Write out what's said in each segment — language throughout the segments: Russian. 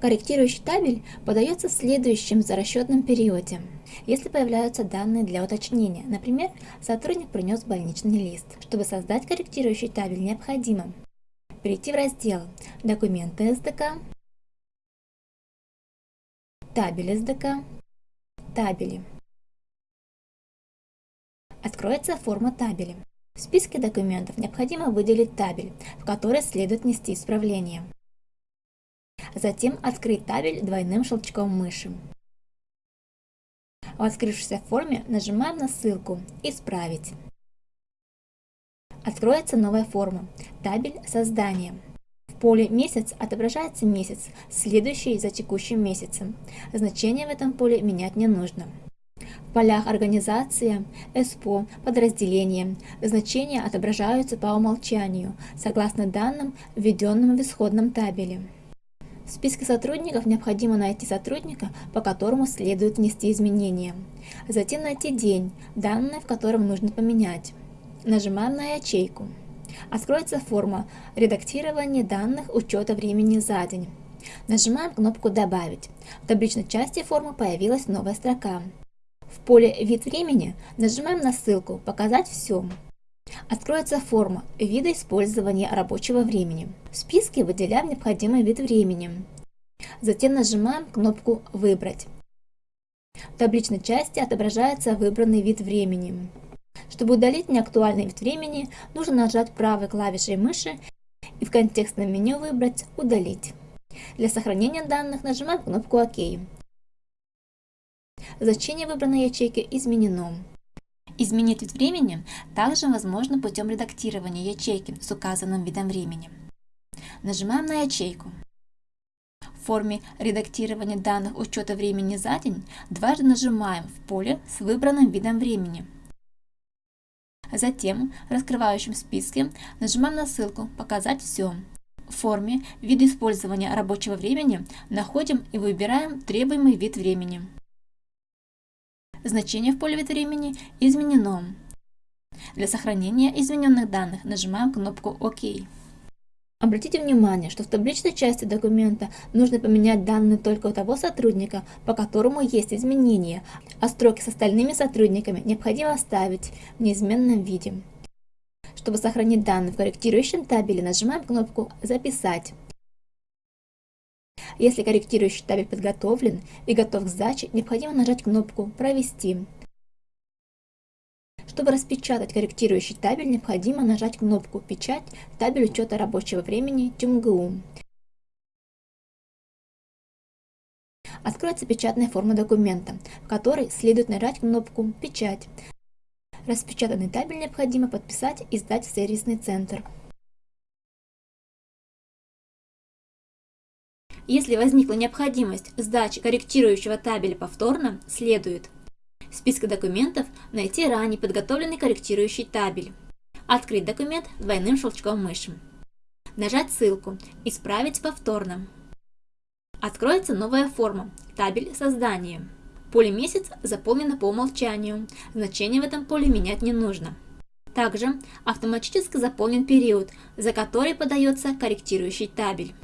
Корректирующий табель подается в следующем за расчетном периоде. Если появляются данные для уточнения, например, сотрудник принес больничный лист. Чтобы создать корректирующий табель, необходимо перейти в раздел «Документы СДК», «Табель СДК», «Табели». Откроется форма табели. В списке документов необходимо выделить табель, в который следует нести исправление. Затем открыть табель двойным щелчком мыши. В открывшейся форме нажимаем на ссылку «Исправить». Откроется новая форма «Табель создания». В поле «Месяц» отображается месяц, следующий за текущим месяцем. Значение в этом поле менять не нужно. В полях «Организация», «СПО», «Подразделение» значения отображаются по умолчанию, согласно данным, введенным в исходном табеле. В списке сотрудников необходимо найти сотрудника, по которому следует внести изменения. Затем найти день, данные в котором нужно поменять. Нажимаем на ячейку. Откроется форма «Редактирование данных учета времени за день». Нажимаем кнопку «Добавить». В табличной части формы появилась новая строка. В поле «Вид времени» нажимаем на ссылку «Показать все». Откроется форма вида использования рабочего времени. В списке выделяем необходимый вид времени. Затем нажимаем кнопку «Выбрать». В табличной части отображается выбранный вид времени. Чтобы удалить неактуальный вид времени, нужно нажать правой клавишей мыши и в контекстном меню выбрать «Удалить». Для сохранения данных нажимаем кнопку «Ок». Значение выбранной ячейки изменено. Изменить вид времени также возможно путем редактирования ячейки с указанным видом времени. Нажимаем на ячейку. В форме редактирования данных учета времени за день дважды нажимаем в поле с выбранным видом времени. Затем в раскрывающем списке нажимаем на ссылку «Показать все». В форме «Вид использования рабочего времени» находим и выбираем требуемый вид времени. Значение в поле вид времени изменено. Для сохранения измененных данных нажимаем кнопку ОК. Обратите внимание, что в табличной части документа нужно поменять данные только у того сотрудника, по которому есть изменения, а строки с остальными сотрудниками необходимо оставить в неизменном виде. Чтобы сохранить данные в корректирующем табеле, нажимаем кнопку «Записать». Если корректирующий табель подготовлен и готов к сдаче, необходимо нажать кнопку «Провести». Чтобы распечатать корректирующий табель, необходимо нажать кнопку «Печать» в табель учета рабочего времени ТюмГУ. Откроется печатная форма документа, в которой следует нажать кнопку «Печать». Распечатанный табель необходимо подписать и сдать в сервисный центр. Если возникла необходимость сдачи корректирующего табеля повторно, следует в списке документов найти ранее подготовленный корректирующий табель, открыть документ двойным щелчком мыши, нажать ссылку «Исправить повторно». Откроется новая форма «Табель создания». Поле «Месяц» заполнено по умолчанию, значение в этом поле менять не нужно. Также автоматически заполнен период, за который подается корректирующий табель.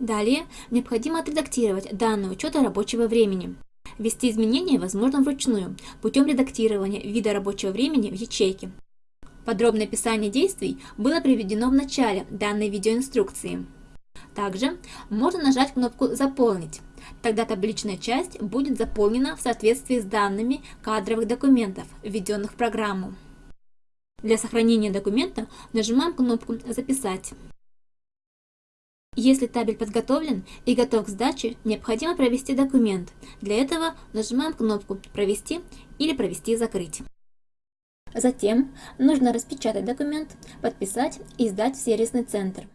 Далее необходимо отредактировать данные учета рабочего времени. Ввести изменения возможно вручную, путем редактирования вида рабочего времени в ячейке. Подробное описание действий было приведено в начале данной видеоинструкции. Также можно нажать кнопку «Заполнить». Тогда табличная часть будет заполнена в соответствии с данными кадровых документов, введенных в программу. Для сохранения документа нажимаем кнопку «Записать». Если табель подготовлен и готов к сдаче, необходимо провести документ. Для этого нажимаем кнопку «Провести» или «Провести закрыть». Затем нужно распечатать документ, подписать и сдать в сервисный центр.